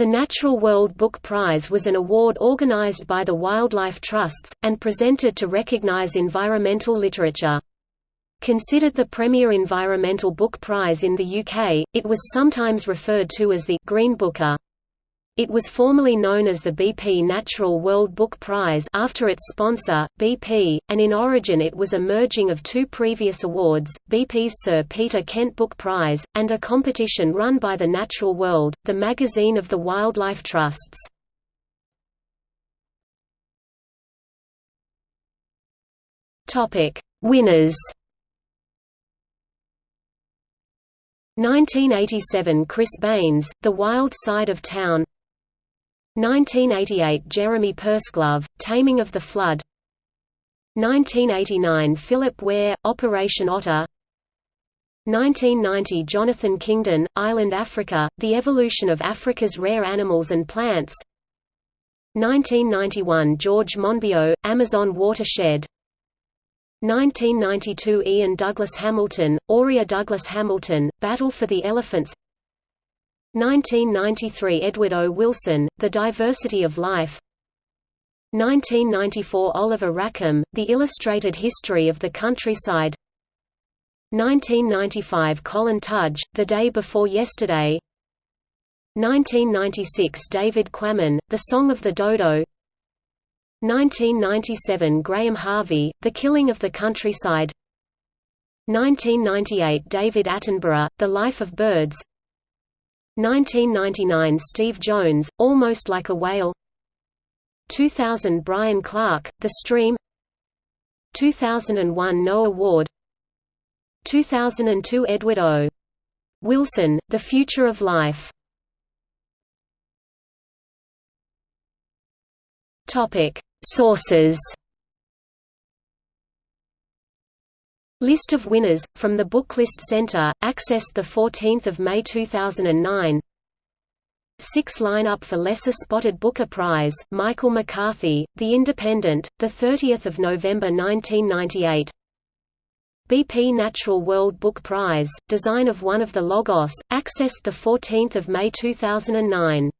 The Natural World Book Prize was an award organized by the Wildlife Trusts, and presented to recognize environmental literature. Considered the premier environmental book prize in the UK, it was sometimes referred to as the Green Booker. It was formerly known as the BP Natural World Book Prize after its sponsor, BP, and in origin it was a merging of two previous awards, BP's Sir Peter Kent Book Prize, and a competition run by the Natural World, the magazine of the Wildlife Trusts. Winners 1987 Chris Baines, The Wild Side of Town 1988 Jeremy Purseglove, Taming of the Flood. 1989 Philip Wayre, Operation Otter. 1990 Jonathan Kingdon, Island Africa, The Evolution of Africa's Rare Animals and Plants. 1991 George Monbiot, Amazon Watershed. 1992 Iain Douglas Hamilton, Oria Douglas Hamilton, Battle for the Elephants 1993 Edward O. Wilson, The Diversity of Life. 1994 Oliver Rackham, The Illustrated History of the Countryside. 1995 Colin Tudge, The Day Before Yesterday. 1996 David Quammen, The Song of the Dodo. 1997 Graham Harvey, The Killing of the Countryside. 1998 David Attenborough, The Life of Birds 1999 Steve Jones, Almost Like a Whale. 2000 Brian Clark, The Stream. 2001 Noah Ward. 2002 Edward O. Wilson, The Future of Life. Sources List of winners, from the Booklist Center, accessed 14 May 2009 Six lineup for Lesser Spotted Booker Prize, Michael McCarthy, The Independent, 30 November 1998 BP Natural World Book Prize, design of one of the Logos, accessed 14 May 2009